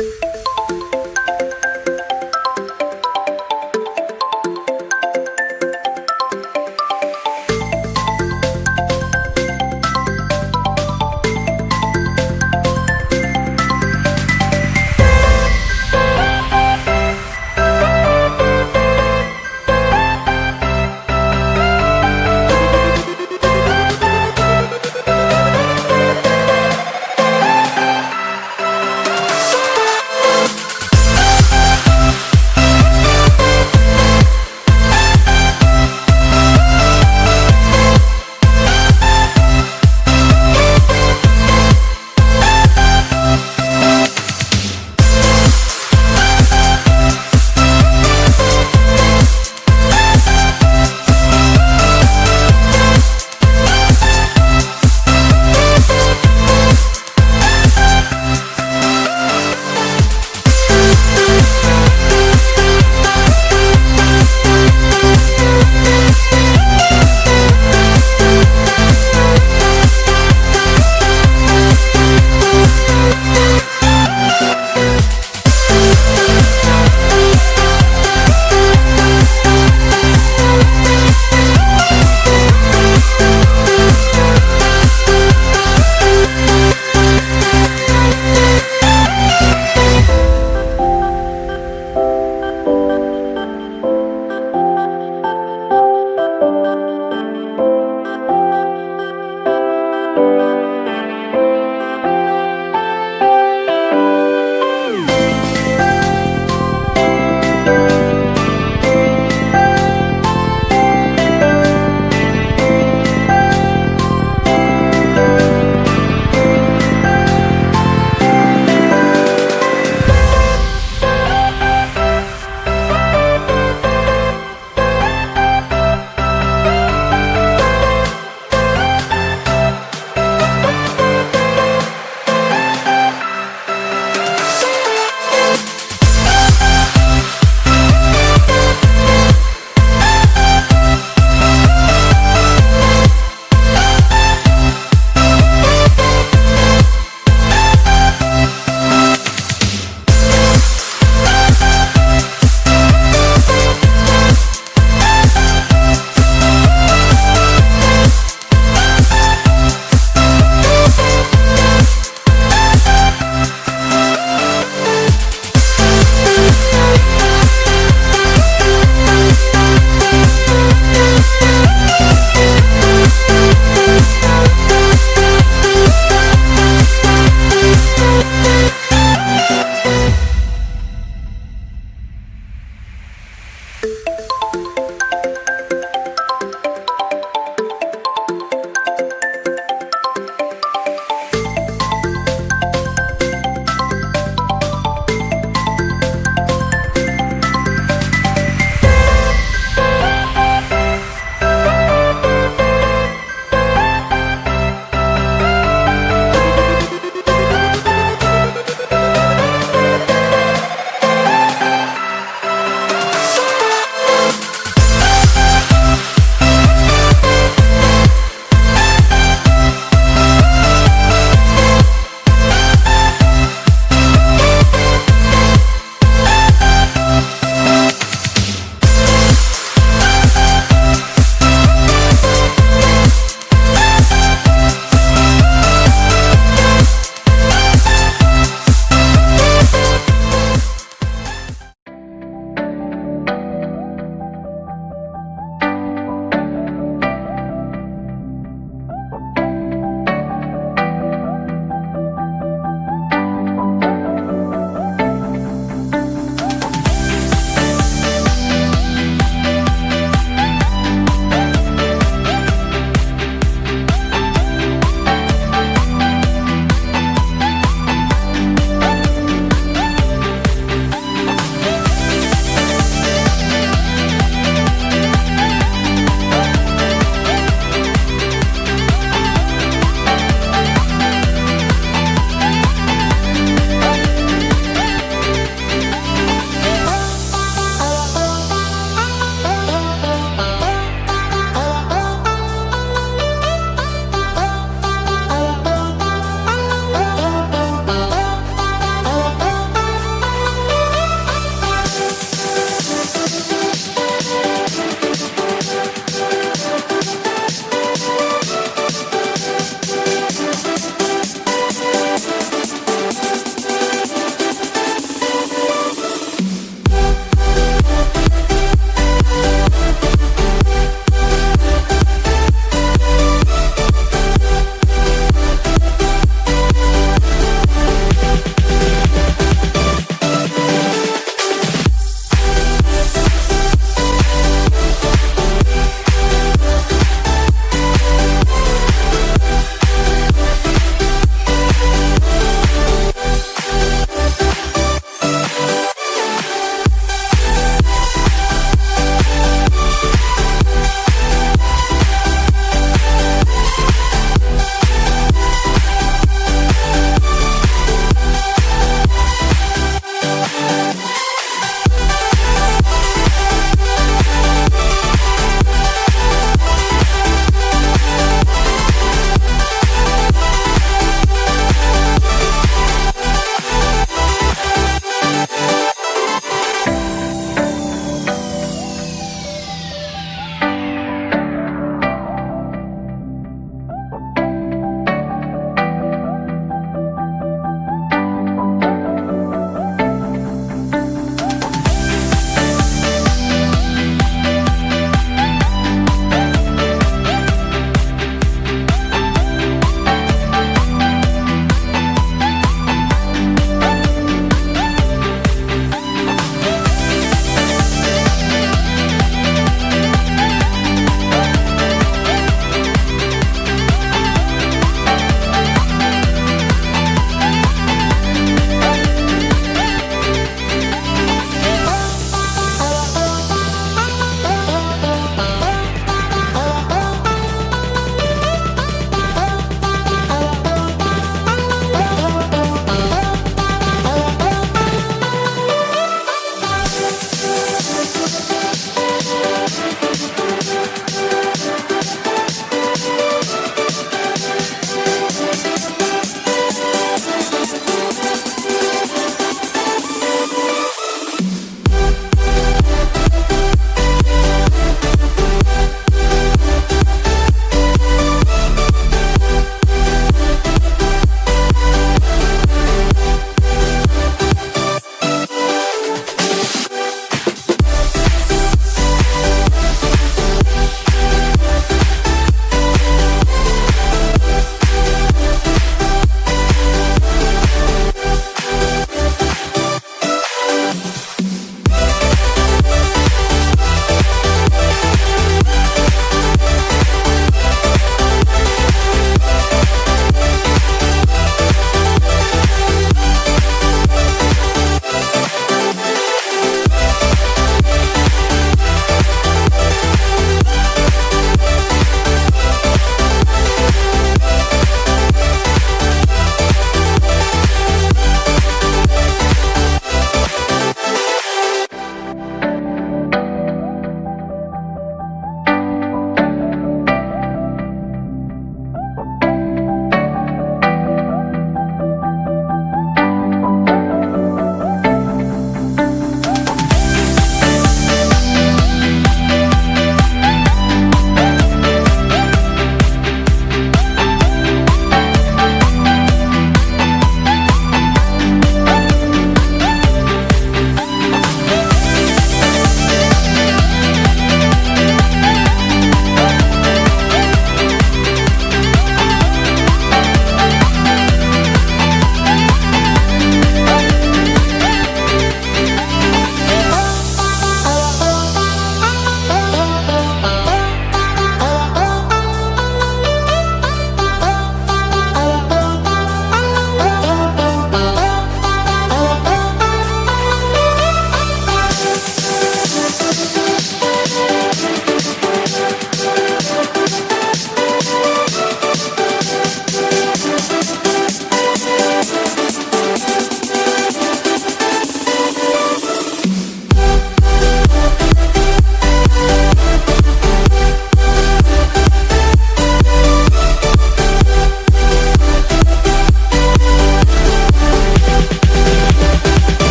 you